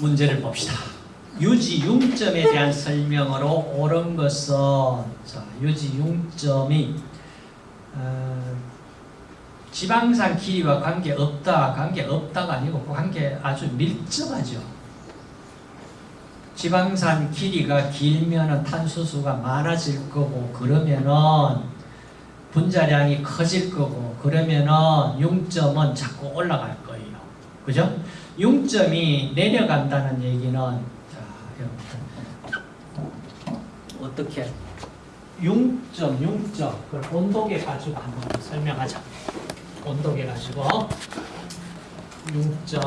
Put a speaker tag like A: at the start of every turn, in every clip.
A: 문제를 봅시다. 유지 융점에 대한 설명으로 옳은 것은 자, 유지 융점이 어, 지방산 길이와 관계 없다, 관계 없다가 아니고 그 관계 아주 밀접하죠. 지방산 길이가 길면은 탄수수가 많아질 거고 그러면은 분자량이 커질 거고 그러면은 융점은 자꾸 올라갈 거예요. 그죠? 융점이 내려간다는 얘기는 자, 어떻게 융점, 융점 그걸 온도계 가지고 한번 설명하자. 온도계 가지고 융점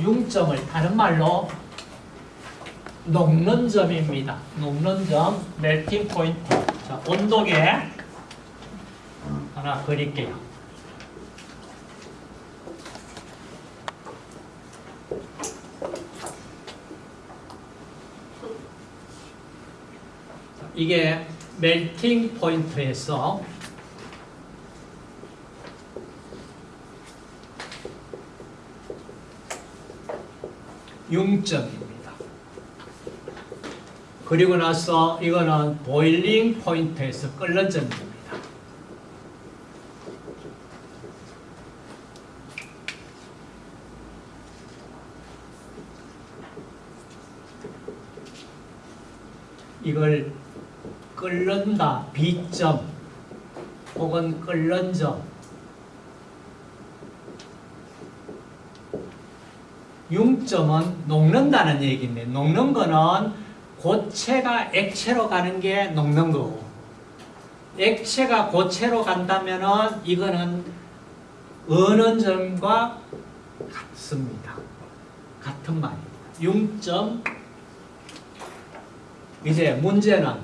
A: 융점을 다른 말로 녹는 점입니다. 녹는 점, 멜팅 포인트. 자, 온도계 하나 그릴게요. 이게 멜팅 포인트에서 융점입니다. 그리고 나서 이거는 보일링 포인트에서 끓는 점입니다. 이걸 끓는다, B점 혹은 끓는 점 융점은 녹는다는 얘기인데 녹는 거는 고체가 액체로 가는 게 녹는 거고 액체가 고체로 간다면은 이거는 어느 점과 같습니다. 같은 말입니다. 융점 이제 문제는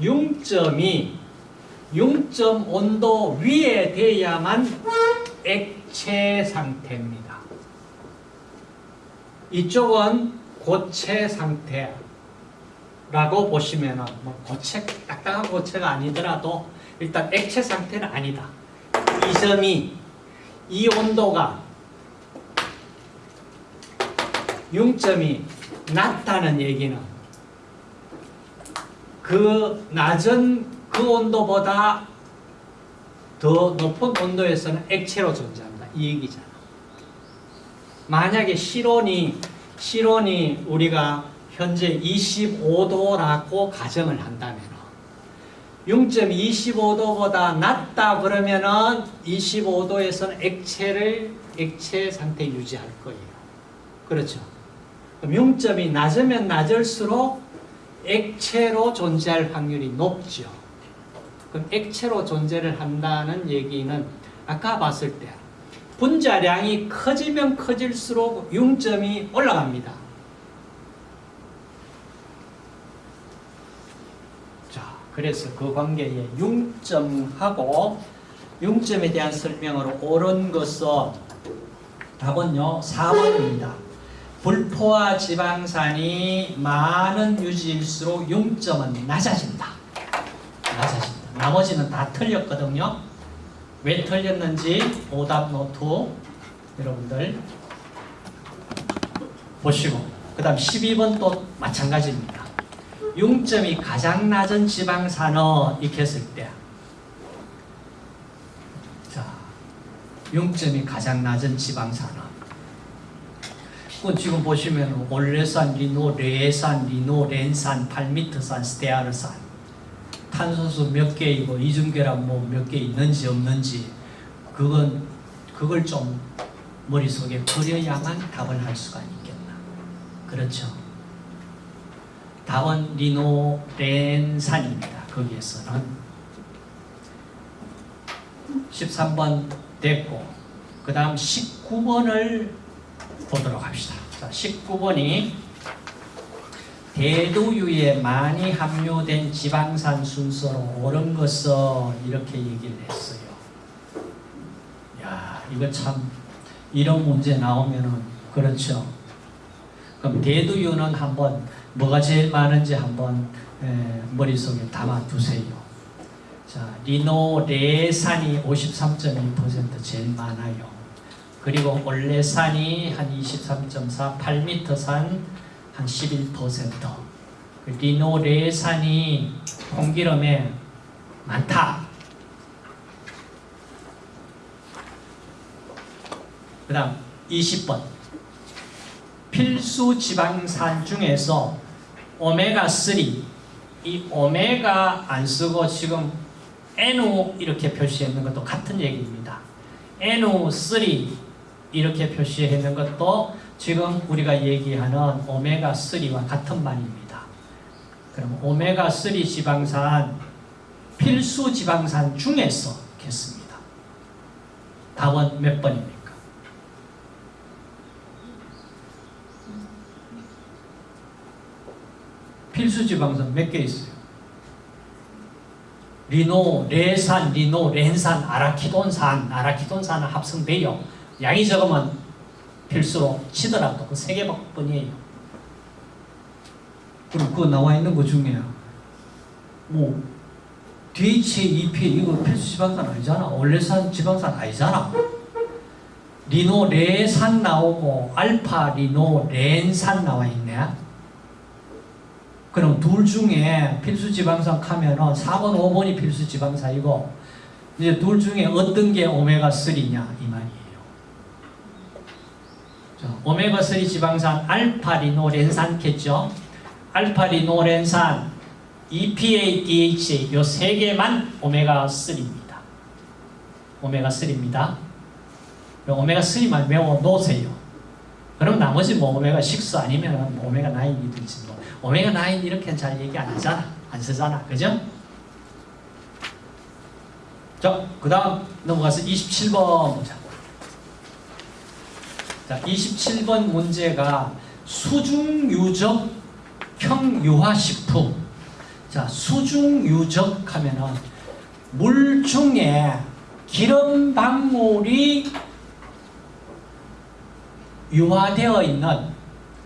A: 융점이 융점 온도 위에 돼야만 액체 상태입니다. 이쪽은 고체 상태라고 보시면 뭐 고체 딱딱한 고체가 아니더라도 일단 액체 상태는 아니다. 이 점이 이 온도가 융점이 낮다는 얘기는 그 낮은 그 온도보다 더 높은 온도에서는 액체로 존재한다. 이 얘기잖아. 만약에 실온이 실온이 우리가 현재 25도라고 가정을 한다면 0.25도보다 낮다 그러면은 25도에서는 액체를 액체 상태 유지할 거예요. 그렇죠. 0점이 낮으면 낮을수록 액체로 존재할 확률이 높죠. 그럼 액체로 존재를 한다는 얘기는 아까 봤을 때 분자량이 커지면 커질수록 융점이 올라갑니다. 자, 그래서 그 관계에 융점하고 융점에 대한 설명으로 옳은 것은 답은요 4번입니다. 불포화 지방산이 많은 유지일수록 융점은 낮아진다. 낮아진다. 나머지는 다 틀렸거든요. 왜 틀렸는지 오답 노트 여러분들 보시고 그 다음 12번 또 마찬가지입니다. 융점이 가장 낮은 지방산은 이렇게 했을 때 자, 융점이 가장 낮은 지방산은 그 지금 보시면 올레산, 리놀레산, 리놀렌산, 팔미트산, 스테아르산. 탄소수 몇 개이고 이중계란 뭐 몇 개 있는지 없는지 그건 그걸 좀 머릿속에 그려야만 답을 할 수가 있겠나. 그렇죠? 답은 리노 렌산입니다 거기에서는. 13번 됐고 그 다음 19번을 보도록 합시다 자, 19번이 대두유에 많이 함유된 지방산 순서로 옳은 것은 이렇게 얘기를 했어요. 야, 이거 참 이런 문제 나오면은 그렇죠. 그럼 대두유는 한번 뭐가 제일 많은지 한번 에, 머릿속에 담아 두세요. 자, 자, 리노레산이 53.2% 제일 많아요. 그리고 올레산이 한 23.4, 8m산 한 11%. 그 리노레 산이 콩기름에 많다. 그 다음 20번 필수 지방산 중에서 오메가3 이 오메가 안 쓰고 지금 NO 이렇게 표시했는 것도 같은 얘기입니다. NO3 이렇게 표시했는 것도 지금 우리가 얘기하는 오메가3와 같은 말입니다. 그럼 오메가3 지방산 필수 지방산 중에서 겠습니다. 답은 몇 번입니까? 필수 지방산 몇 개 있어요? 리노, 레산, 리노, 렌산, 아라키돈산, 아라키돈산은 합성돼요. 양이 적으면 필수로 치더라도 그 세 개뿐이에요. 그럼 그 나와 있는 것 중에 뭐 DHA, EPA 이거 필수 지방산 아니잖아. 올레산 지방산 아니잖아. 리노, 레산 나오고 알파, 리노, 렌산 나와 있네. 그럼 둘 중에 필수 지방산 하면은 4번, 5번이 필수 지방산이고 이제 둘 중에 어떤 게 오메가 3냐 이. 자, 오메가 3 지방산 알파 리노렌산겠죠. 알파 리노렌산, EPA, DHA 요세 개만 오메가 3입니다. 오메가 3입니다. 오메가 3만 외워 놓으세요. 그럼 나머지 뭐 오메가 6 아니면 뭐 오메가 9이든지 뭐 오메가 9 이렇게 잘 얘기 안 하잖아. 안 쓰잖아. 그죠? 자, 그 다음 넘어가서 27번 보자. 자, 27번 문제가 수중유적 평유화식품. 자, 수중유적 하면은 물 중에 기름 방울이 유화되어 있는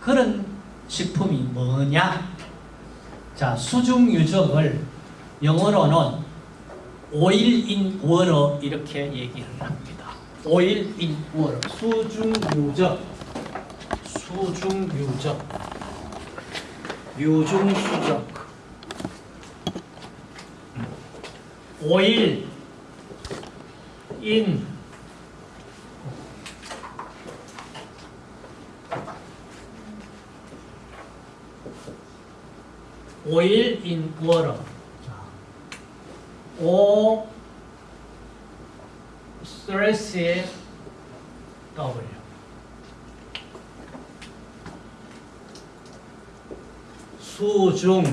A: 그런 식품이 뭐냐? 자, 수중 유적을 영어로는 water 이렇게 얘기를 합니다. Oil in water. 수중 유적. 수중 유적. 유중 수적. oil in oil in water. O 스 트레스 W. 수중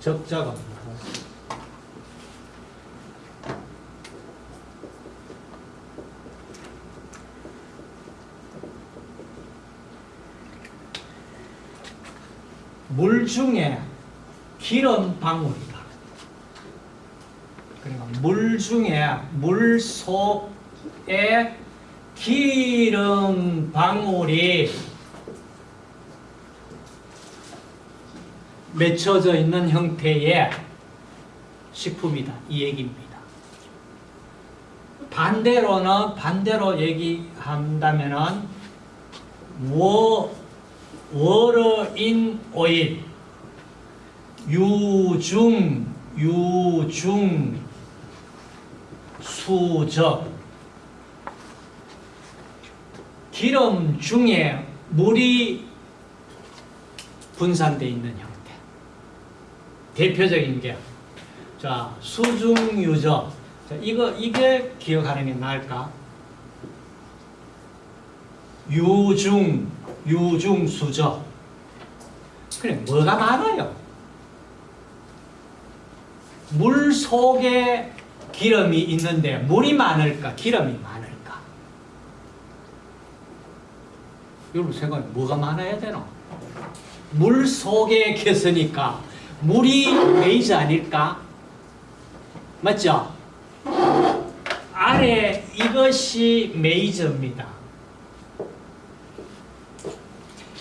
A: 적자가 물 중에 기름 방울이다. 그러니까 물 중에 물 속에 기름 방울이 맺혀져 있는 형태의 식품이다. 이 얘기입니다. 반대로는 반대로 얘기한다면은 워 워러인 오일 유중 유중 수적 기름 중에 물이 분산되어 있는 형태 대표적인 게 자, 수중유적 자, 이거 이게 기억하는 게 나을까? 유중 유중수적. 그래, 뭐가 많아요? 물 속에 기름이 있는데 물이 많을까? 기름이 많을까? 여러분 생각해 뭐가 많아야 되나? 물 속에 계으니까 물이 메이저 아닐까? 맞죠? 아래 이것이 메이저입니다.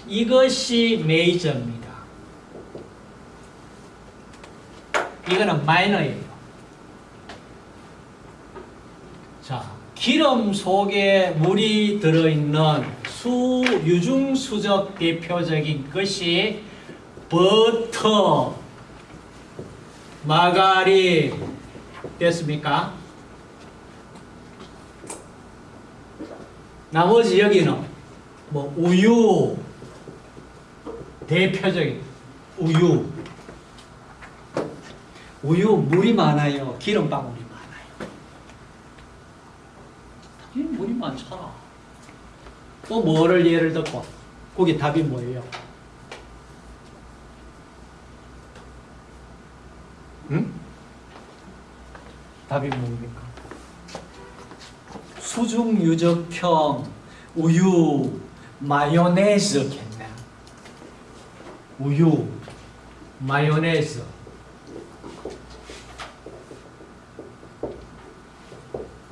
A: 이것이 메이저입니다. 이거는 마이너예요. 자, 기름 속에 물이 들어있는 수, 유중수적 대표적인 것이 버터, 마가린, 됐습니까? 나머지 여기는 뭐 우유, 대표적인 우유. 우유 물이 많아요. 기름 방울이 많아요. 이 물이 많잖아. 또 뭐를 예를 듣고 거기 답이 뭐예요? 응? 답이 뭡니까? 수중 유적형 우유 마요네즈 겠네. 우유 마요네즈.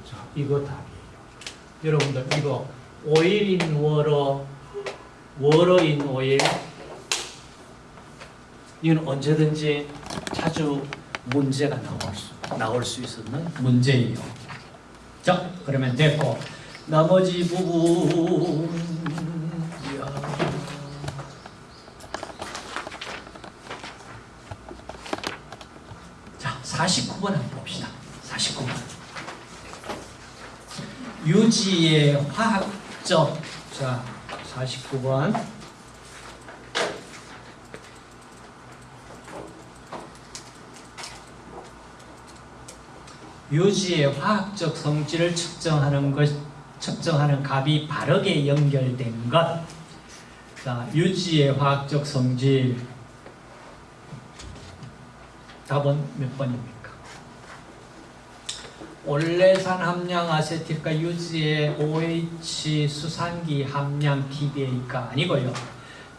A: 자, 이거 답이에요. 여러분들 이거 오일인 워러, 워러인 오일. 이건 언제든지 자주 문제가 나올 수, 나올 수 있는 문제예요. 자, 그러면 됐고 나머지 부분 이야. 자, 49번 한번 봅시다. 49번. 유지의 화학적 자 49번 유지의 화학적 성질을 측정하는 것 측정하는 값이 바르게 연결된 것. 자, 유지의 화학적 성질 답은 몇 번입니까? 올레산 함량 아세틸과 유지의 OH 수산기 함량 TBA가 아니고요.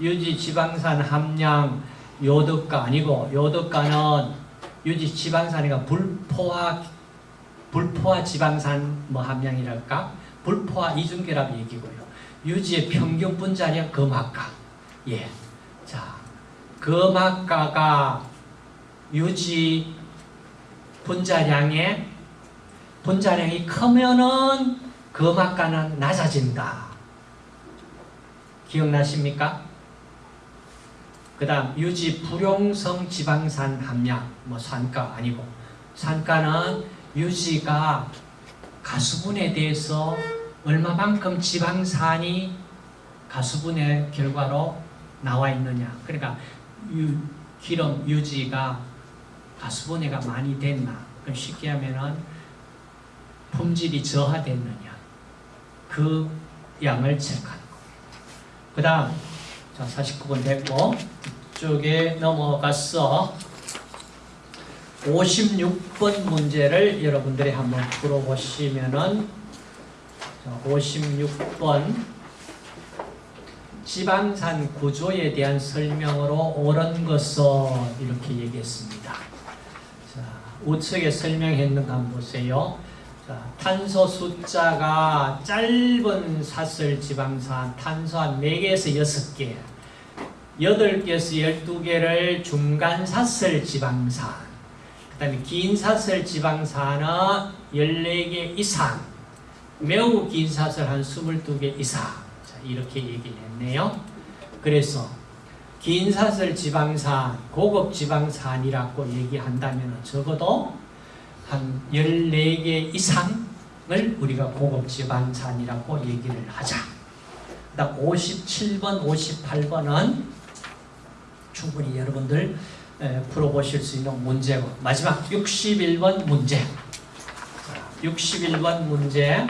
A: 유지 지방산 함량 요득가 아니고 요득가는 유지 지방산이가 불포화 불포화 지방산 뭐 함량이랄까 불포화 이중결합 얘기고요. 유지의 평균 분자량 금학가 예. 자, 금학가가 유지 분자량의 분자량이 크면은 금학가는 낮아진다. 기억나십니까? 그 다음 유지 불용성 지방산 함량 뭐 산가 아니고 산가는 유지가 가수분에 대해서 얼마만큼 지방산이 가수분의 결과로 나와 있느냐 그러니까 유, 기름 유지가 가수분해가 많이 됐나 그럼 쉽게 하면은 품질이 저하됐느냐 그 양을 체크하는 거. 그 다음 자 49번 됐고 이쪽에 넘어가서 56번 문제를 여러분들이 한번 풀어보시면은 자, 56번 지방산 구조에 대한 설명으로 옳은 것은 이렇게 얘기했습니다. 자, 우측에 설명했는 거 한번 보세요. 자, 탄소 숫자가 짧은 사슬 지방산 탄소 한 4개에서 6개 8개에서 12개를 중간 사슬 지방산 그 다음에 긴 사슬 지방산은 14개 이상 매우 긴 사슬 한 22개 이상. 자, 이렇게 얘기를 했네요. 그래서 긴 사슬 지방산 고급 지방산이라고 얘기한다면 적어도 한 14개 이상을 우리가 고급 지방산이라고 얘기를 하자. 그다음 57번, 58번은 충분히 여러분들 에, 풀어보실 수 있는 문제고 마지막 61번 문제. 61번 문제